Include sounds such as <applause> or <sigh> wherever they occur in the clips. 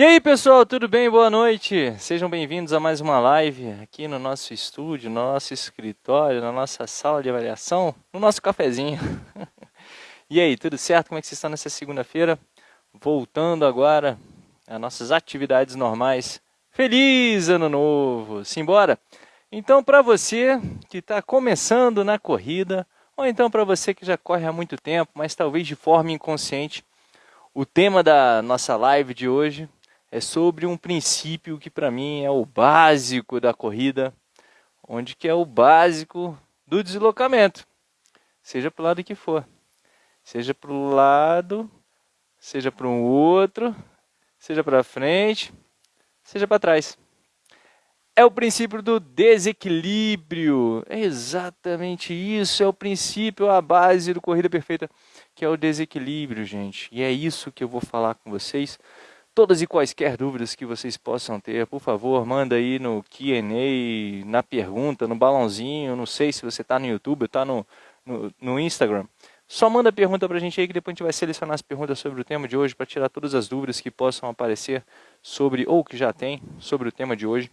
E aí pessoal, tudo bem? Boa noite! Sejam bem-vindos a mais uma live aqui no nosso estúdio, no nosso escritório, na nossa sala de avaliação, no nosso cafezinho. <laughs> e aí, tudo certo? Como é que vocês estão nessa segunda-feira? Voltando agora às nossas atividades normais. Feliz Ano Novo! Simbora! Então, para você que está começando na corrida, ou então para você que já corre há muito tempo, mas talvez de forma inconsciente, o tema da nossa live de hoje é sobre um princípio que para mim é o básico da corrida, onde que é o básico do deslocamento, seja para o lado que for, seja para o lado, seja para um outro, seja para frente, seja para trás. É o princípio do desequilíbrio. É exatamente isso. É o princípio, a base do Corrida Perfeita, que é o desequilíbrio, gente. E é isso que eu vou falar com vocês Todas e quaisquer dúvidas que vocês possam ter, por favor, manda aí no Q&A, na pergunta, no balãozinho, não sei se você está no YouTube, está no, no, no, Instagram. Só manda pergunta para a gente aí que depois a gente vai selecionar as perguntas sobre o tema de hoje para tirar todas as dúvidas que possam aparecer sobre, ou que já tem, sobre o tema de hoje.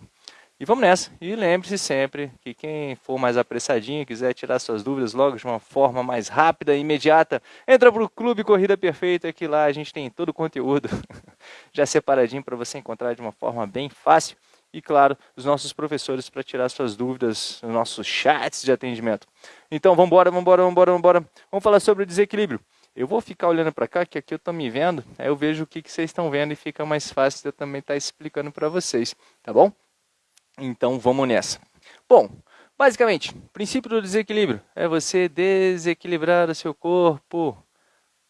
E vamos nessa. E lembre-se sempre que quem for mais apressadinho, quiser tirar suas dúvidas logo de uma forma mais rápida e imediata, entra para o Clube Corrida Perfeita, que lá a gente tem todo o conteúdo <laughs> já separadinho para você encontrar de uma forma bem fácil. E claro, os nossos professores para tirar suas dúvidas nos nossos chats de atendimento. Então vamos embora, vamos embora, vamos embora, vamos embora. Vamos falar sobre o desequilíbrio. Eu vou ficar olhando para cá, que aqui eu estou me vendo, aí eu vejo o que, que vocês estão vendo e fica mais fácil de eu também estar tá explicando para vocês, tá bom? Então vamos nessa. Bom, basicamente, o princípio do desequilíbrio é você desequilibrar o seu corpo.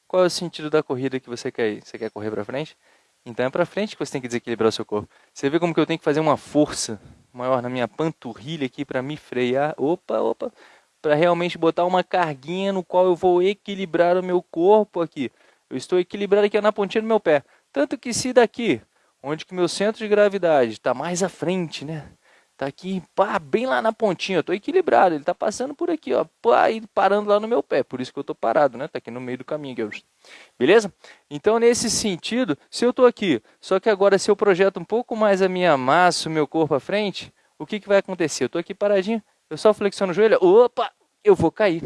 Qual é o sentido da corrida que você quer ir? Você quer correr para frente? Então é para frente que você tem que desequilibrar o seu corpo. Você vê como que eu tenho que fazer uma força maior na minha panturrilha aqui para me frear. Opa, opa. Para realmente botar uma carguinha no qual eu vou equilibrar o meu corpo aqui. Eu estou equilibrado aqui na pontinha do meu pé. Tanto que se daqui, onde que meu centro de gravidade está mais à frente, né? Tá aqui, pá, bem lá na pontinha, eu tô equilibrado, ele tá passando por aqui, ó, pá, e parando lá no meu pé, por isso que eu tô parado, né, tá aqui no meio do caminho, aqui, beleza? Então, nesse sentido, se eu tô aqui, só que agora se eu projeto um pouco mais a minha massa, o meu corpo à frente, o que que vai acontecer? Eu tô aqui paradinho, eu só flexiono o joelho, opa, eu vou cair.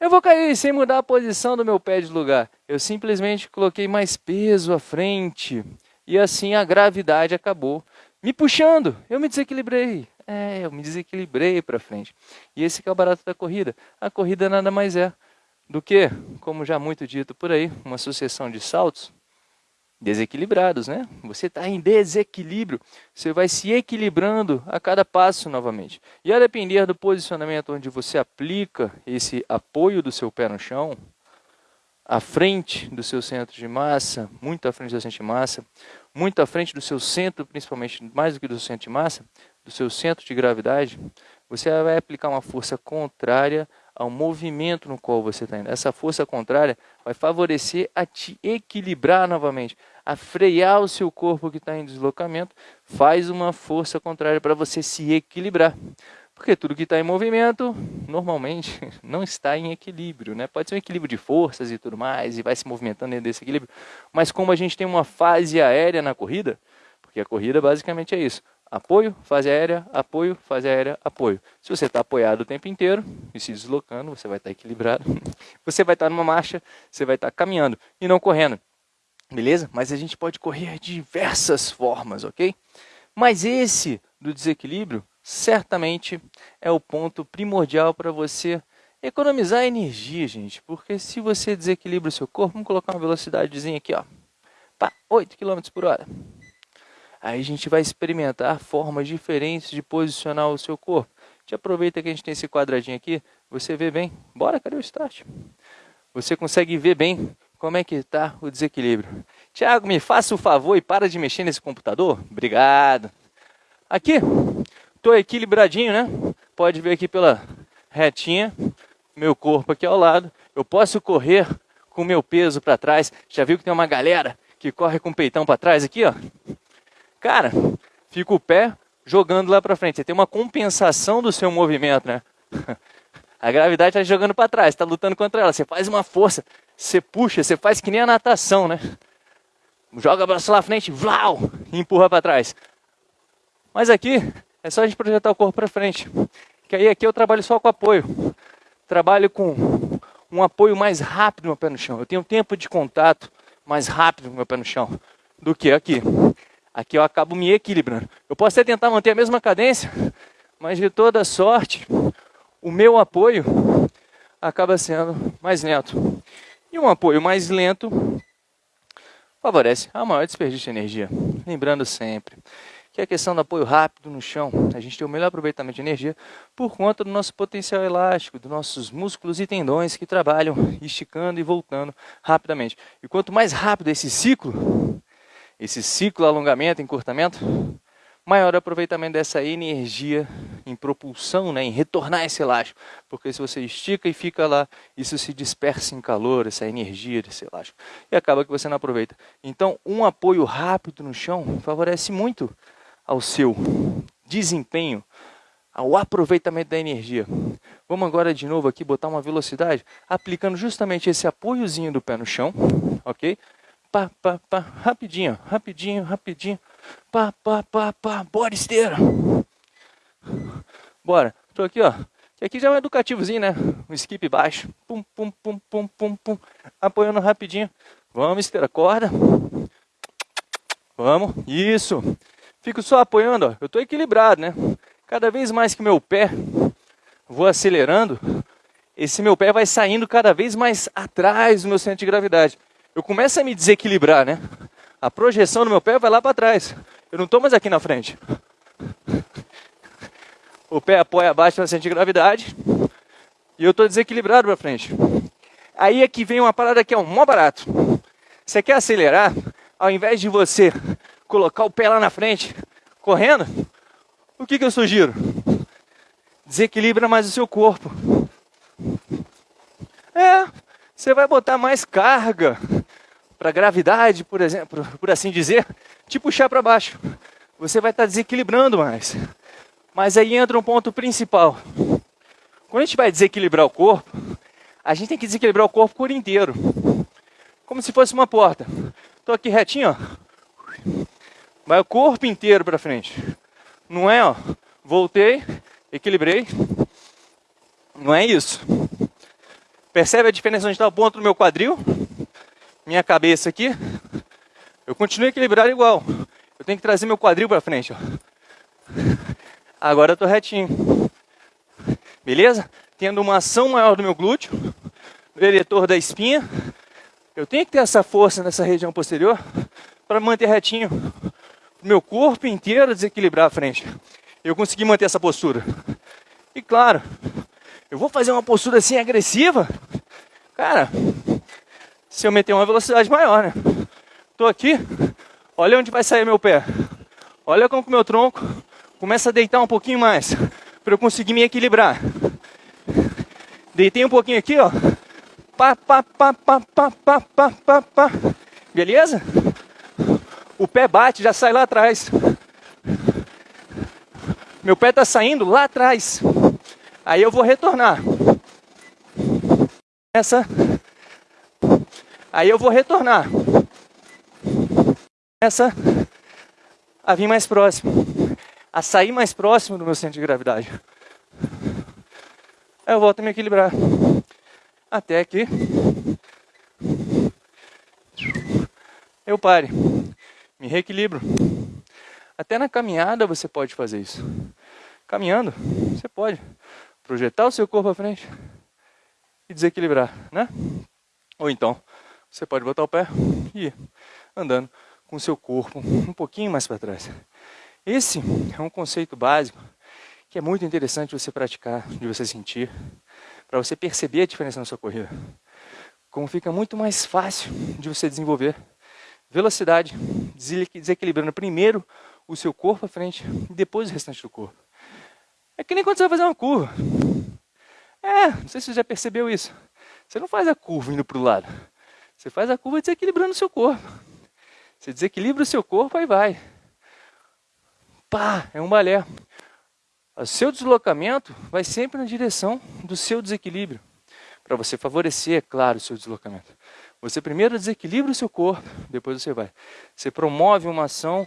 Eu vou cair sem mudar a posição do meu pé de lugar. Eu simplesmente coloquei mais peso à frente. E assim a gravidade acabou me puxando. Eu me desequilibrei. É, eu me desequilibrei para frente. E esse é o barato da corrida. A corrida nada mais é do que, como já muito dito por aí, uma sucessão de saltos desequilibrados, né? Você está em desequilíbrio, você vai se equilibrando a cada passo novamente. E a depender do posicionamento onde você aplica esse apoio do seu pé no chão, à frente do seu centro de massa, muito à frente do centro de massa, muito à frente do seu centro, principalmente mais do que do centro de massa, do seu centro de gravidade, você vai aplicar uma força contrária ao movimento no qual você está indo. Essa força contrária vai favorecer a te equilibrar novamente, a frear o seu corpo que está em deslocamento, faz uma força contrária para você se equilibrar. Porque tudo que está em movimento, normalmente, <laughs> não está em equilíbrio. Né? Pode ser um equilíbrio de forças e tudo mais, e vai se movimentando dentro desse equilíbrio. Mas como a gente tem uma fase aérea na corrida, porque a corrida basicamente é isso. Apoio, fase aérea, apoio, fase aérea, apoio. Se você está apoiado o tempo inteiro e se deslocando, você vai estar tá equilibrado. <laughs> Você vai estar tá numa marcha, você vai estar tá caminhando e não correndo. Beleza? Mas a gente pode correr de diversas formas, ok? Mas esse do desequilíbrio certamente é o ponto primordial para você economizar energia, gente. Porque se você desequilibra o seu corpo, vamos colocar uma velocidadezinha aqui, ó, pá, 8 km por hora. Aí a gente vai experimentar formas diferentes de posicionar o seu corpo. Gente aproveita que a gente tem esse quadradinho aqui, você vê bem. Bora, cadê o start? Você consegue ver bem como é que está o desequilíbrio. Tiago, me faça o favor e para de mexer nesse computador. Obrigado. Aqui, Estou equilibradinho, né? Pode ver aqui pela retinha, meu corpo aqui ao lado. Eu posso correr com meu peso para trás. Já viu que tem uma galera que corre com o peitão para trás aqui, ó? Cara, fica o pé jogando lá para frente. Você tem uma compensação do seu movimento, né? <laughs> A gravidade está jogando para trás, está lutando contra ela. Você faz uma força, você puxa, você faz que nem a natação, né? joga o braço lá à frente, vlau, e empurra para trás. Mas aqui é só a gente projetar o corpo para frente. Que aí aqui eu trabalho só com apoio. Trabalho com um apoio mais rápido meu pé no chão. Eu tenho tempo de contato mais rápido no meu pé no chão do que aqui. Aqui eu acabo me equilibrando. Eu posso até tentar manter a mesma cadência, mas de toda sorte, o meu apoio acaba sendo mais lento. E um apoio mais lento favorece a maior desperdício de energia. Lembrando sempre que a questão do apoio rápido no chão, a gente tem o melhor aproveitamento de energia por conta do nosso potencial elástico, dos nossos músculos e tendões que trabalham esticando e voltando rapidamente. E quanto mais rápido esse ciclo, esse ciclo alongamento, encurtamento, maior o aproveitamento dessa energia em propulsão, né, em retornar esse elástico. Porque se você estica e fica lá, isso se dispersa em calor, essa energia desse elástico. E acaba que você não aproveita. Então, um apoio rápido no chão favorece muito ao seu desempenho, ao aproveitamento da energia. Vamos agora de novo aqui botar uma velocidade, aplicando justamente esse apoiozinho do pé no chão, ok? Pá, pá, pá, rapidinho, rapidinho, rapidinho. Pá, pá, pá, pá, bora esteira. Bora, tô aqui, ó. Aqui já é um educativozinho, né? Um skip baixo. Pum, pum, pum, pum, pum, pum. Apoiando rapidinho. Vamos, esteira, corda. Vamos, isso. Fico só apoiando, ó. Eu tô equilibrado, né? Cada vez mais que meu pé vou acelerando, esse meu pé vai saindo cada vez mais atrás do meu centro de gravidade. Eu começo a me desequilibrar, né? A projeção do meu pé vai lá para trás. Eu não estou mais aqui na frente. O pé apoia abaixo no centro de gravidade e eu estou desequilibrado para frente. Aí é que vem uma parada que é um mó barato. Você quer acelerar? Ao invés de você colocar o pé lá na frente, correndo, o que, que eu sugiro? Desequilibra mais o seu corpo. É, você vai botar mais carga para gravidade, por exemplo, por assim dizer, te puxar para baixo. Você vai estar tá desequilibrando mais. Mas aí entra um ponto principal. Quando a gente vai desequilibrar o corpo, a gente tem que desequilibrar o corpo por inteiro. Como se fosse uma porta. Estou aqui retinho, ó. Vai o corpo inteiro para frente. Não é, ó. Voltei, equilibrei. Não é isso. Percebe a diferença onde está o ponto do meu quadril? minha cabeça aqui, eu continuo equilibrado igual. Eu tenho que trazer meu quadril para frente, ó. Agora eu tô retinho. Beleza? Tendo uma ação maior do meu glúteo, do eretor da espinha. Eu tenho que ter essa força nessa região posterior para manter retinho. Meu corpo inteiro desequilibrar a frente. Eu consegui manter essa postura. E claro, eu vou fazer uma postura assim agressiva. Cara, se eu meter uma velocidade maior, né? Tô aqui, olha onde vai sair meu pé. Olha como o meu tronco começa a deitar um pouquinho mais, para eu conseguir me equilibrar. Deitei um pouquinho aqui, ó. Pá, pá, pá, pá, pá, pá, pá, pá. Beleza? O pé bate, já sai lá atrás. Meu pé tá saindo lá atrás. Aí eu vou retornar. Essa Aí eu vou retornar. Essa a vir mais próximo. A sair mais próximo do meu centro de gravidade. Aí eu volto a me equilibrar. Até que eu pare. Me reequilibro. Até na caminhada você pode fazer isso. Caminhando, você pode projetar o seu corpo à frente e desequilibrar, né? Ou então, você pode botar o pé e ir andando com o seu corpo um pouquinho mais para trás. Esse é um conceito básico que é muito interessante você praticar, de você sentir, para você perceber a diferença na sua corrida. Como fica muito mais fácil de você desenvolver velocidade, desequilibrando primeiro o seu corpo à frente e depois o restante do corpo. É que nem quando você vai fazer uma curva. É, não sei se você já percebeu isso. Você não faz a curva indo para o lado. Você faz a curva desequilibrando o seu corpo. Você desequilibra o seu corpo, aí vai. Pá, é um balé. O seu deslocamento vai sempre na direção do seu desequilíbrio. Para você favorecer, é claro, o seu deslocamento. Você primeiro desequilibra o seu corpo, depois você vai. Você promove uma ação,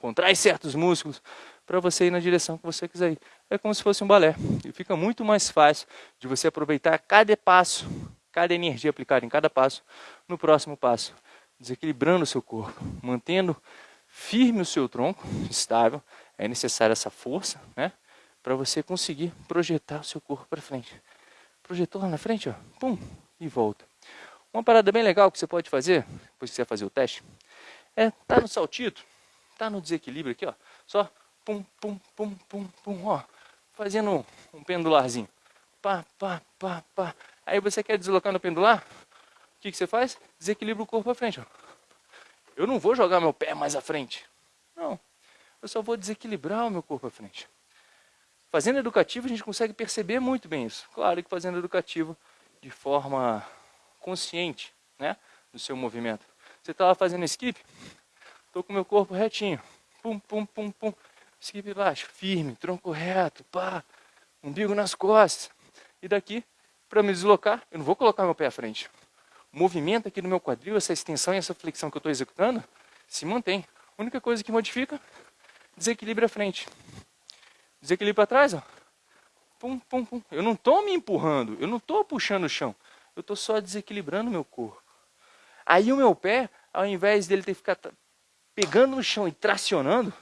contrai certos músculos para você ir na direção que você quiser ir. É como se fosse um balé. E fica muito mais fácil de você aproveitar cada passo, cada energia aplicada em cada passo, no próximo passo. Desequilibrando o seu corpo, mantendo firme o seu tronco, estável. É necessária essa força, né? Para você conseguir projetar o seu corpo para frente. Projetou lá na frente, ó, pum, e volta. Uma parada bem legal que você pode fazer, depois que você fazer o teste, é tá no saltito, tá no desequilíbrio aqui, ó, só pum, pum, pum, pum, pum, ó, fazendo um pendularzinho. Pá, pá, pá, pá. Aí você quer deslocar no pendular, o que, que você faz? Desequilibra o corpo à frente, ó. Eu não vou jogar meu pé mais à frente. Não, eu só vou desequilibrar o meu corpo à frente. Fazendo educativo a gente consegue perceber muito bem isso. Claro que fazendo educativo de forma consciente né, do seu movimento. Você está lá fazendo skip, estou com o meu corpo retinho, pum, pum, pum, pum, skip baixo, firme, tronco reto, pá, umbigo nas costas. E daqui, para me deslocar, eu não vou colocar meu pé à frente. O movimento aqui no meu quadril, essa extensão e essa flexão que eu estou executando, se mantém. A única coisa que modifica, desequilíbrio à frente. Desequilíbrio para trás, ó. Pum, pum, pum. Eu não estou me empurrando, eu não estou puxando o chão eu estou só desequilibrando meu corpo. Aí o meu pé, ao invés dele ter que ficar pegando no chão e tracionando,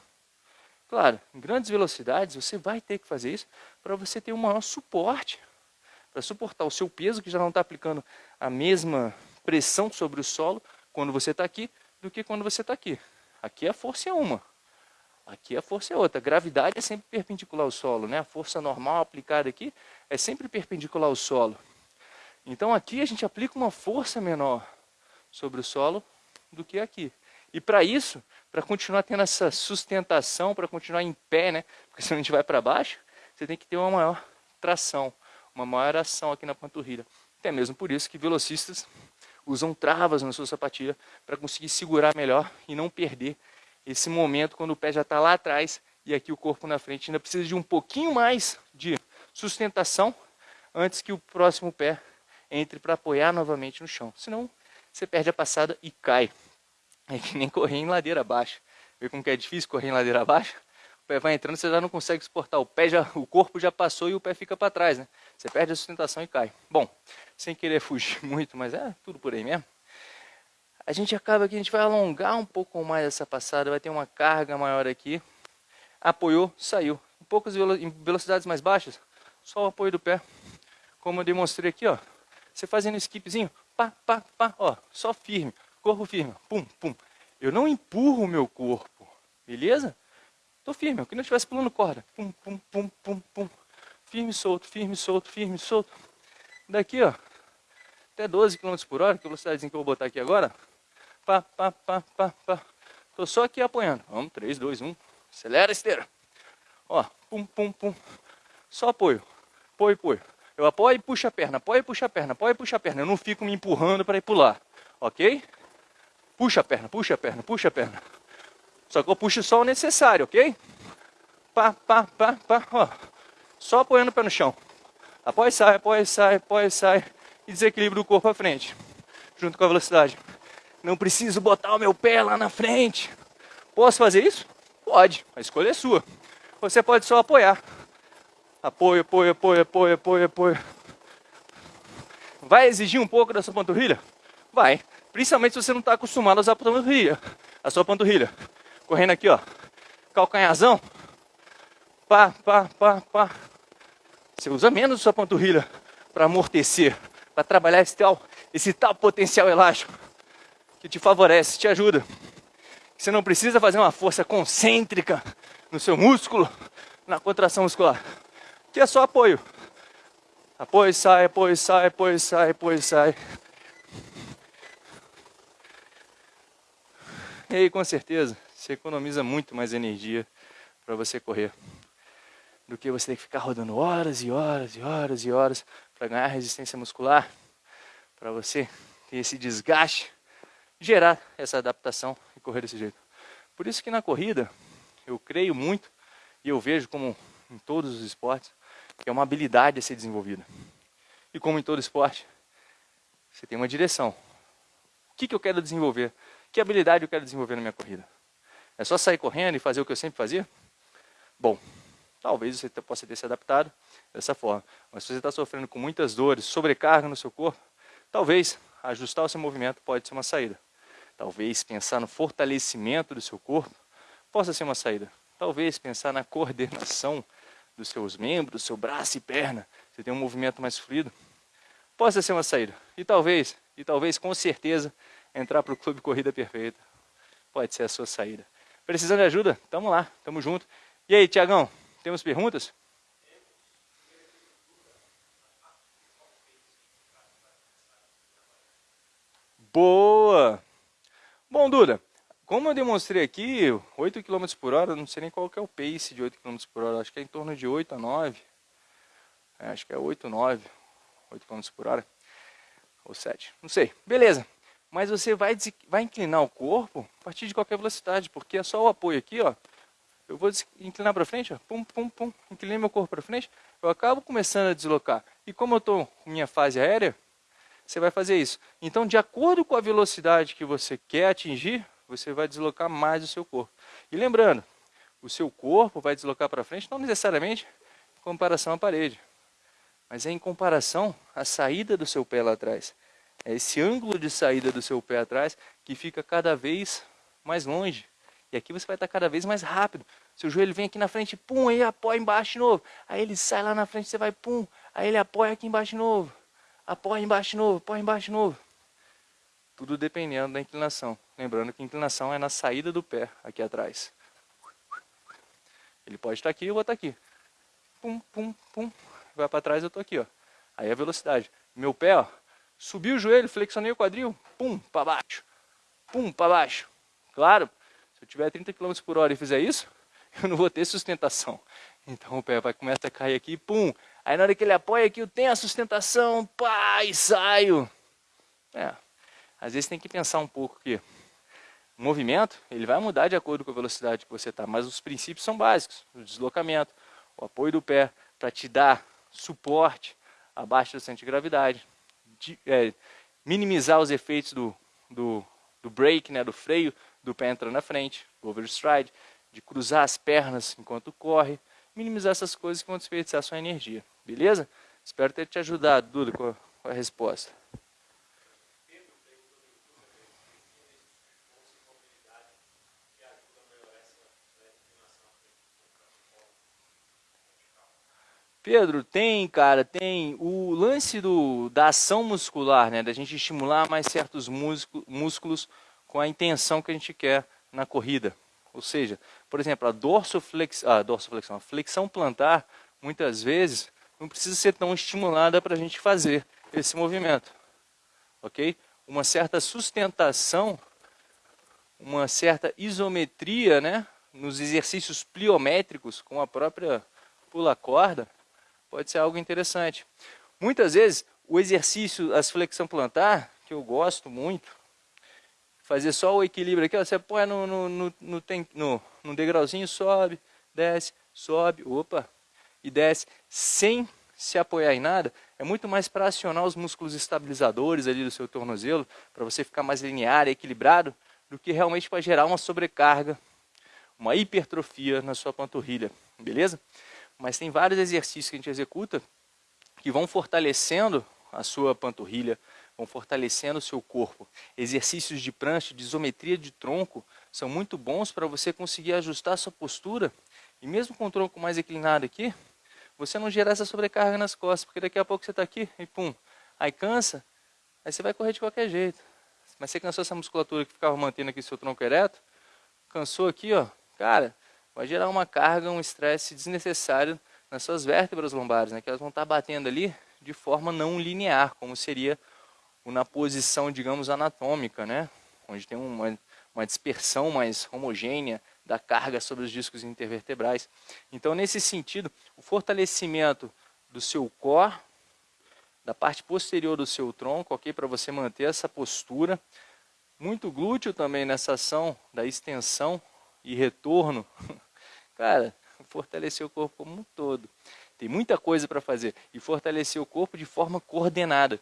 claro, em grandes velocidades você vai ter que fazer isso para você ter um maior suporte, para suportar o seu peso que já não está aplicando a mesma pressão sobre o solo quando você está aqui do que quando você está aqui. Aqui a força é uma, aqui a força é outra. A gravidade é sempre perpendicular ao solo, né? A força normal aplicada aqui é sempre perpendicular ao solo. Então aqui a gente aplica uma força menor sobre o solo do que aqui. E para isso, para continuar tendo essa sustentação, para continuar em pé, né? Porque <laughs> se a gente vai para baixo, você tem que ter uma maior tração, uma maior ação aqui na panturrilha. Até mesmo por isso que velocistas usam travas na sua sapatilha para conseguir segurar melhor e não perder esse momento quando o pé já está lá atrás e aqui o corpo na frente ainda precisa de um pouquinho mais de sustentação antes que o próximo pé entre para apoiar novamente no chão. Senão você perde a passada e cai. É que nem correr em ladeira abaixo. Vê como que é difícil correr em ladeira abaixo? O pé vai entrando, você já não consegue suportar. O pé já, o corpo já passou e o pé fica para trás, né? Você perde a sustentação e cai. Bom, sem querer fugir <laughs> muito, mas é tudo por aí mesmo. A gente acaba que a gente vai alongar um pouco mais essa passada, vai ter uma carga maior aqui. Apoiou, saiu. Um poucas em velocidades mais baixas, só o apoio do pé. Como eu demonstrei aqui, ó. Você fazendo skipzinho, pá, pá, pá, ó, só firme, corpo firme, pum, pum. Eu não empurro o meu corpo, beleza? Tô firme, é que não estivesse pulando corda. Pum, pum, pum, pum, pum. Firme, solto, firme, solto, firme, solto. Daqui, ó, até 12 km por hora, que velocidade que eu vou botar aqui agora. Pá, pá, pá, pá, pá. Tô só aqui apoiando. Vamos, 3, 2, 1. Acelera a esteira. Ó, pum, pum, pum. Só apoio. Apoio, apoio. Eu apoio e puxo a perna, apoio e puxo a perna, apoio e puxo a perna. Eu não fico me empurrando para ir pular, ok? Puxa a perna, puxa a perna, puxa a perna. Só que eu puxo só o necessário, ok? Pá, pá, pá, pá, ó. Só apoiando o pé no chão. Apoia sai, apoia sai, apoia e sai. E desequilíbrio do corpo à frente, junto com a velocidade. Não preciso botar o meu pé lá na frente. Posso fazer isso? Pode, a escolha é sua. Você pode só apoiar. Apoio, apoio, apoio, apoio, apoio, apoio. Vai exigir um pouco da sua panturrilha? Vai. Principalmente se você não está acostumado a usar a panturrilha. A sua panturrilha. Correndo aqui, ó. Calcanhazão. Pá, pá, pá, pá. Você usa menos a sua panturrilha para amortecer, para trabalhar esse tal, esse tal potencial elástico que te favorece, te ajuda. Você não precisa fazer uma força concêntrica no seu músculo, na contração muscular que é só apoio. Apoio, sai, apoio, sai, apoio, sai, apoio, sai. E aí, com certeza, você economiza muito mais energia para você correr do que você ter que ficar rodando horas e horas e horas e horas para ganhar resistência muscular, para você ter esse desgaste, gerar essa adaptação e correr desse jeito. Por isso que na corrida, eu creio muito e eu vejo como em todos os esportes, que é uma habilidade a ser desenvolvida. E como em todo esporte, você tem uma direção. que, que eu quero desenvolver? Que habilidade eu quero desenvolver na minha corrida? É só sair correndo e fazer o que eu sempre fazia? Bom, talvez você possa ter se adaptado dessa forma. Mas se você está sofrendo com muitas dores, sobrecarga no seu corpo, talvez ajustar o seu movimento pode ser uma saída. Talvez pensar no fortalecimento do seu corpo possa ser uma saída. Talvez pensar na coordenação dos seus membros, seu braço e perna, você tem um movimento mais fluido, possa ser uma saída. E talvez, e talvez com certeza, entrar para o Clube Corrida Perfeita pode ser a sua saída. Precisando de ajuda? Tamo lá, tamo junto. E aí, Tiagão, temos perguntas? Boa! Bom, Duda, como eu demonstrei aqui, 8 km por hora, não sei nem qual que é o pace de 8 km por hora, acho que é em torno de 8 a 9. É, acho que é 8, 9, 8 km por hora, ou 7, não sei. Beleza, mas você vai, vai inclinar o corpo a partir de qualquer velocidade, porque é só o apoio aqui, ó. Eu vou inclinar para frente, ó, pum, pum, pum, inclinei meu corpo para frente, eu acabo começando a deslocar. E como eu estou com minha fase aérea, você vai fazer isso. Então, de acordo com a velocidade que você quer atingir, você vai deslocar mais o seu corpo. E lembrando, o seu corpo vai deslocar para frente, não necessariamente em comparação à parede, mas é em comparação à saída do seu pé lá atrás. É esse ângulo de saída do seu pé atrás que fica cada vez mais longe. E aqui você vai estar cada vez mais rápido. Seu joelho vem aqui na frente, pum, aí apoia embaixo de novo. Aí ele sai lá na frente, você vai, pum, aí ele apoia aqui embaixo de novo apoia embaixo de novo, apoia embaixo de novo. Tudo dependendo da inclinação. Lembrando que a inclinação é na saída do pé, aqui atrás. Ele pode estar aqui, eu vou estar aqui. Pum, pum, pum. Vai para trás, eu estou aqui, ó. Aí a velocidade. Meu pé, ó, subi o joelho, flexionei o quadril, pum, para baixo. Pum, para baixo. Claro, se eu tiver 30 km por hora e fizer isso, <laughs> eu não vou ter sustentação. Então o pé vai começar a cair aqui, pum, Aí na hora que ele apoia aqui, eu tenho a sustentação, pá, e saio. É, às vezes tem que pensar um pouco que o movimento, ele vai mudar de acordo com a velocidade que você está, mas os princípios são básicos. O deslocamento, o apoio do pé para te dar suporte abaixo da centro de gravidade, de, é, minimizar os efeitos do, do, do brake, né, do freio do pé entrando na frente, overstride, de cruzar as pernas enquanto corre, minimizar essas coisas que vão desperdiçar sua energia. Beleza? Espero ter te ajudado, Duda, com a, com a resposta. Pedro, tem, cara, tem o lance do, da ação muscular, né? Da gente estimular mais certos músculos com a intenção que a gente quer na corrida. Ou seja, por exemplo, a dorsoflex, a dorsoflexão, a flexão plantar, muitas vezes, não precisa ser tão estimulada para a gente fazer esse movimento. Ok? Uma certa sustentação, uma certa isometria né, nos exercícios pliométricos com a própria pula-corda pode ser algo interessante. Muitas vezes, o exercício, as flexão plantar, que eu gosto muito, fazer só o equilíbrio aqui, ó, você põe no, no, no, no, no, no degrauzinho, sobe, desce, sobe, opa, e desce sem se apoiar em nada, é muito mais para acionar os músculos estabilizadores ali do seu tornozelo, para você ficar mais linear e equilibrado, do que realmente para gerar uma sobrecarga, uma hipertrofia na sua panturrilha, beleza? Mas tem vários exercícios que a gente executa que vão fortalecendo a sua panturrilha, vão fortalecendo o seu corpo. Exercícios de prancha, de isometria de tronco, são muito bons para você conseguir ajustar a sua postura, e mesmo com o tronco mais inclinado aqui, você não gerar essa sobrecarga nas costas, porque daqui a pouco você está aqui e pum, aí cansa, aí você vai correr de qualquer jeito. Mas você cansou essa musculatura que ficava mantendo aqui seu tronco ereto, cansou aqui, ó, cara, vai gerar uma carga, um estresse desnecessário nas suas vértebras lombares, né, que elas vão estar tá batendo ali de forma não linear, como seria na posição, digamos, anatômica, né, onde tem uma, uma dispersão mais homogênea da carga sobre os discos intervertebrais. Então, nesse sentido, o fortalecimento do seu core, da parte posterior do seu tronco, ok, para você manter essa postura. Muito glúteo também nessa ação da extensão e retorno. <laughs> Cara, <laughs> fortalecer o corpo como um todo. Tem muita coisa para fazer e fortalecer o corpo de forma coordenada.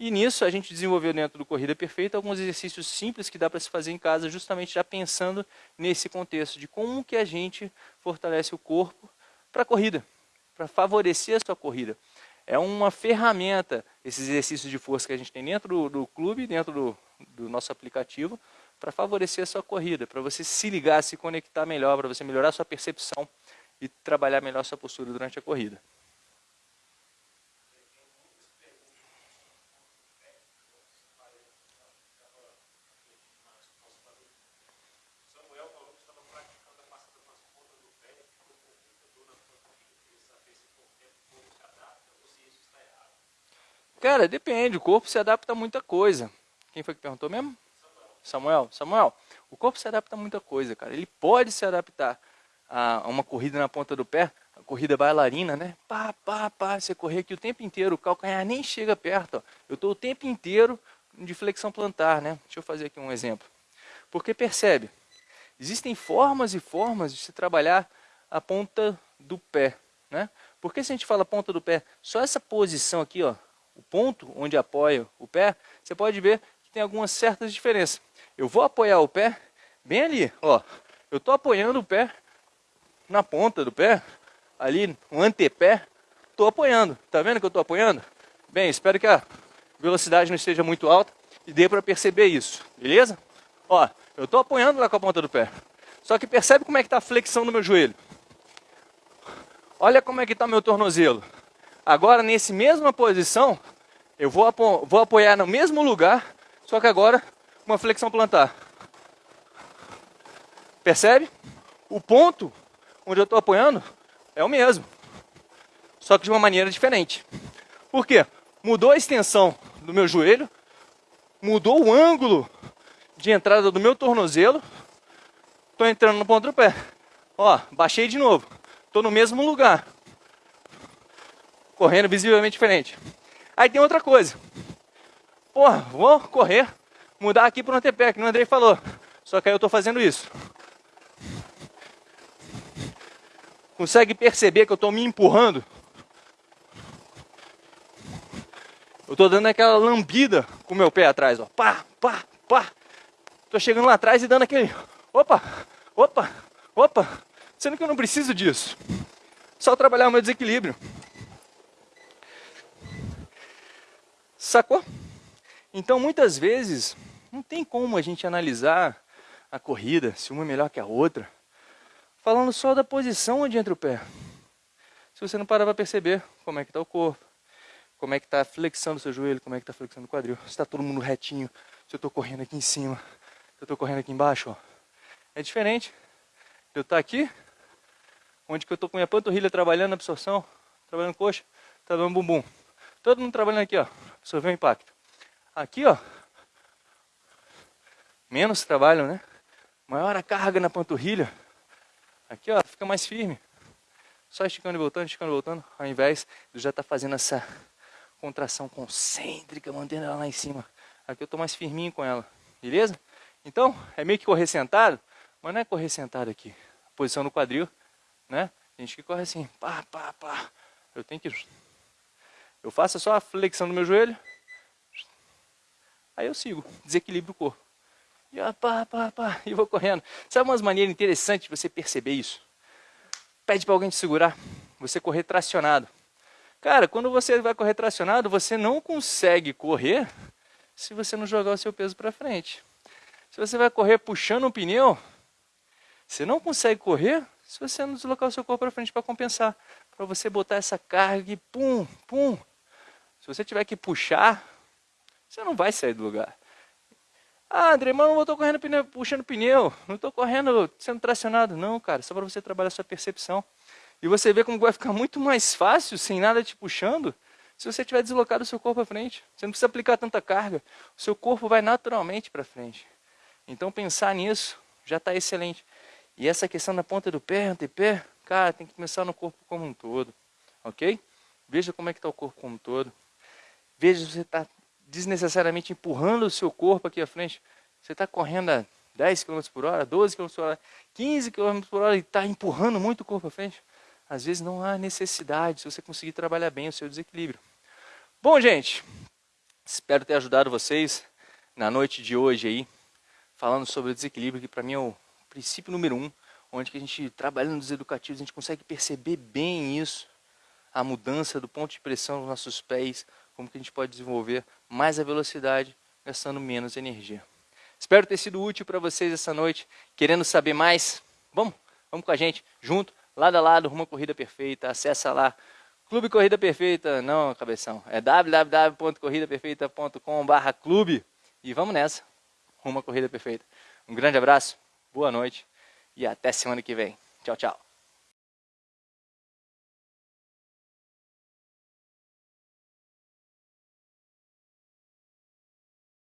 E nisso a gente desenvolveu dentro do Corrida Perfeita alguns exercícios simples que dá para se fazer em casa, justamente já pensando nesse contexto de como que a gente fortalece o corpo para a corrida, para favorecer a sua corrida. É uma ferramenta, esses exercícios de força que a gente tem dentro do, do clube, dentro do, do nosso aplicativo, para favorecer a sua corrida, para você se ligar, se conectar melhor, para você melhorar a sua percepção e trabalhar melhor a sua postura durante a corrida. Cara, depende, o corpo se adapta a muita coisa. Quem foi que perguntou mesmo? Samuel. Samuel, o corpo se adapta a muita coisa, cara. Ele pode se adaptar a uma corrida na ponta do pé, a corrida bailarina, né? Pá, pá, pá, você correr aqui o tempo inteiro, o calcanhar nem chega perto. Ó. Eu estou o tempo inteiro de flexão plantar, né? Deixa eu fazer aqui um exemplo. Porque percebe, existem formas e formas de se trabalhar a ponta do pé, né? Porque se a gente fala ponta do pé, só essa posição aqui, ó, o ponto onde apoia o pé, você pode ver que tem algumas certas diferenças. Eu vou apoiar o pé bem ali, ó. Eu estou apoiando o pé na ponta do pé, ali no antepé, estou apoiando. Tá vendo que eu estou apoiando? Bem, espero que a velocidade não esteja muito alta e dê para perceber isso, beleza? Ó, eu estou apoiando lá com a ponta do pé. Só que percebe como é que está a flexão do meu joelho. Olha como é que está meu tornozelo. Agora, nesse mesma posição, eu vou, apo vou apoiar no mesmo lugar, só que agora uma flexão plantar. Percebe? O ponto onde eu estou apoiando é o mesmo, só que de uma maneira diferente. Por quê? Mudou a extensão do meu joelho, mudou o ângulo de entrada do meu tornozelo, estou entrando no ponto do pé. Ó, baixei de novo, estou no mesmo lugar, correndo visivelmente diferente. Aí tem outra coisa. Porra, vou correr, mudar aqui para o antepé, que o Andrei falou. Só que aí eu estou fazendo isso. Consegue perceber que eu estou me empurrando? Eu estou dando aquela lambida com o meu pé atrás, ó. Pá, pá, pá. Estou chegando lá atrás e dando aquele... Opa, opa, opa. Sendo que eu não preciso disso. Só trabalhar o meu desequilíbrio. Sacou? Então, muitas vezes, não tem como a gente analisar a corrida, se uma é melhor que a outra, falando só da posição onde entra o pé. Se você não parar para perceber como é que está o corpo, como é que está a flexão do seu joelho, como é que está a flexão do quadril, se está todo mundo retinho, se eu estou correndo aqui em cima, se eu estou correndo aqui embaixo, ó. é diferente. Eu estar tá aqui, onde que eu estou com minha panturrilha trabalhando na absorção, trabalhando coxa, trabalhando bumbum. Todo mundo trabalhando aqui, ó absorver o impacto. Aqui, ó, menos trabalho, né? Maior a carga na panturrilha. Aqui, ó, fica mais firme. Só esticando e voltando, esticando e voltando, ao invés de já estar tá fazendo essa contração concêntrica, mantendo ela lá em cima. Aqui eu estou mais firminho com ela, beleza? Então, é meio que correr sentado, mas não é correr sentado aqui. Posição no quadril, né? A gente que corre assim, pá, pá, pá. Eu tenho que eu faço só a flexão do meu joelho. Aí eu sigo, desequilibro o corpo. E, ó, pá, pá, pá, e vou correndo. Sabe umas maneiras interessantes de você perceber isso? Pede para alguém te segurar. Você correr tracionado. Cara, quando você vai correr tracionado, você não consegue correr se você não jogar o seu peso para frente. Se você vai correr puxando um pneu, você não consegue correr se você não deslocar o seu corpo para frente para compensar. Para você botar essa carga e pum, pum, se você tiver que puxar, você não vai sair do lugar. Ah, André, mas eu não estou correndo pneu, puxando pneu, não estou correndo sendo tracionado. Não, cara, só para você trabalhar sua percepção. E você vê como vai ficar muito mais fácil, sem nada te puxando, se você tiver deslocado o seu corpo para frente. Você não precisa aplicar tanta carga, o seu corpo vai naturalmente para frente. Então pensar nisso já está excelente. E essa questão da ponta do pé, antepé, cara, tem que começar no corpo como um todo, ok? Veja como é que está o corpo como um todo. Veja se você está desnecessariamente empurrando o seu corpo aqui à frente. Você está correndo a 10 km por hora, 12 km por hora, 15 km por hora e está empurrando muito o corpo à frente. Às vezes não há necessidade se você conseguir trabalhar bem o seu desequilíbrio. Bom, gente, Espero ter ajudado vocês na noite de hoje aí, falando sobre o desequilíbrio, que para mim é o princípio número um, onde que a gente, trabalhando nos educativos, a gente consegue perceber bem isso, a mudança do ponto de pressão nos nossos pés, como que a gente pode desenvolver mais a velocidade, gastando menos energia. Espero ter sido útil para vocês essa noite. Querendo saber mais? Vamos, vamos com a gente, junto, lado a lado, rumo à corrida perfeita. Acessa lá, Clube Corrida Perfeita, não, cabeção, é www.corridaperfeita.com/clube e vamos nessa, rumo à corrida perfeita. Um grande abraço, boa noite e até semana que vem. Tchau, tchau.